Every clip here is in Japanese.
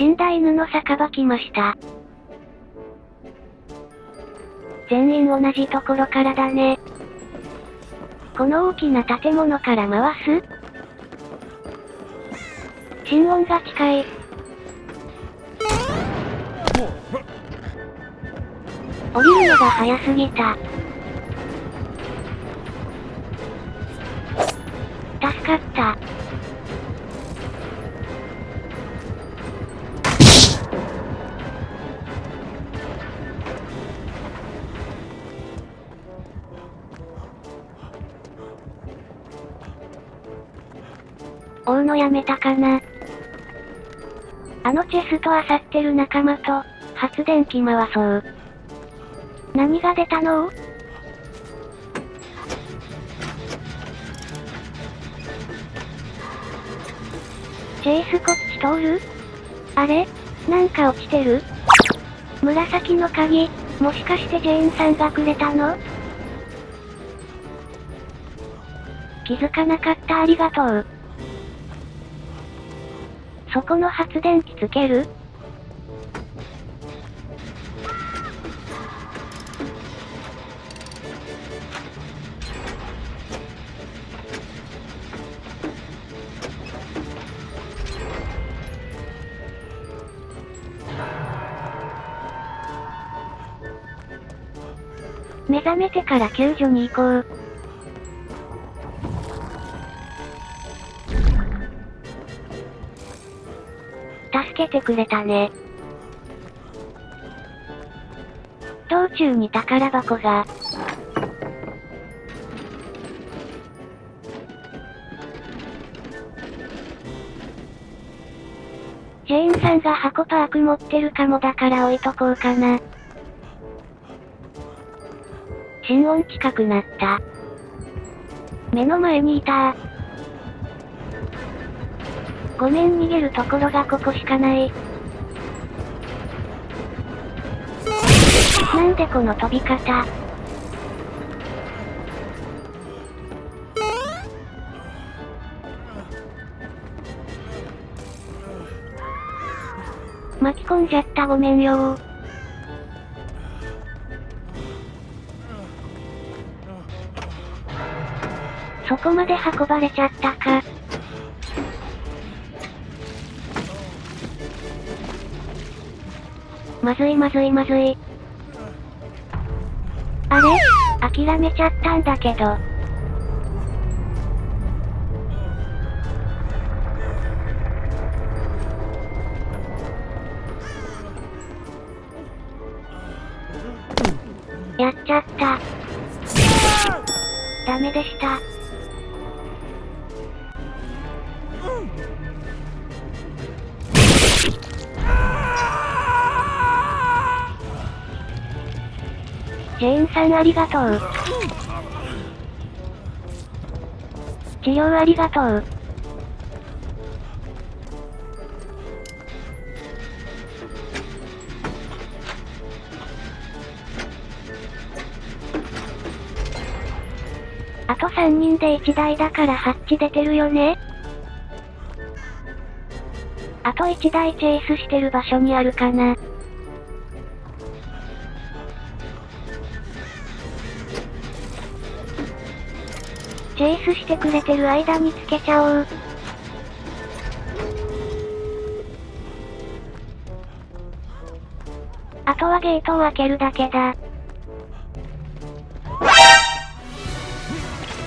死んだ犬の酒場来ました。全員同じところからだね。この大きな建物から回す？心音が近い。降りるのが早すぎた。助かった。追うのやめたかな。あのチェスト漁ってる仲間と、発電機回そう。何が出たの？チェイスこっち通る？あれ？なんか落ちてる？紫の鍵、もしかしてジェーンさんがくれたの？気づかなかった。ありがとう。そこの発電機つける？目覚めてから救助に行こう。けてくれたね。道中に宝箱が。ジェーンさんが箱パーク持ってるかもだから置いとこうかな。心音近くなった。目の前にいたごめん逃げるところがここしかない。なんでこの飛び方巻き込んじゃったごめんよそこまで運ばれちゃったか。まずいまずいまずい。あれ？諦めちゃったんだけど。やっちゃった。ダメでした。ジェーンさんありがとう。治療ありがとう。あと3人で1台だからハッチ出てるよねあと1台チェイスしてる場所にあるかな。チェイスしてくれてる間につけちゃおう。あとはゲートを開けるだけだ。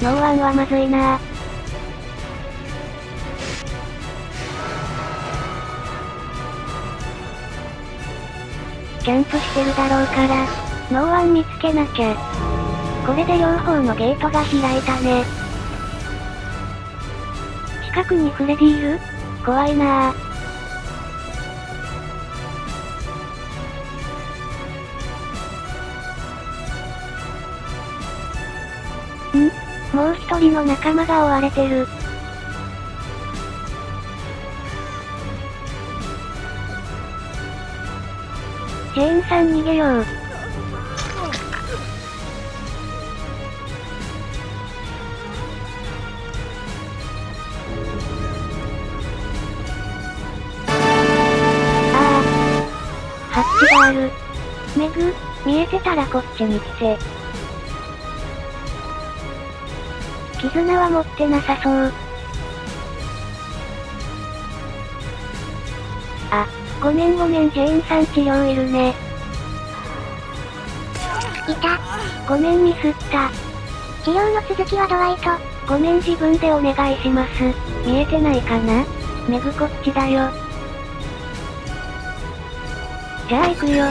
ノーワンはまずいなキャンプしてるだろうから、ノーワン見つけなきゃ。これで両方のゲートが開いたね。近くにフレディいる？怖いなぁ。ん？もう一人の仲間が追われてる。ジェーンさん逃げよう。ある。メグ、見えてたらこっちに来て。絆は持ってなさそう。あ、ごめんごめんジェーンさん治療いるね。いた。ごめんミスった。治療の続きはドワイト。ごめん自分でお願いします。見えてないかな？メグこっちだよ。じゃあ行くよ。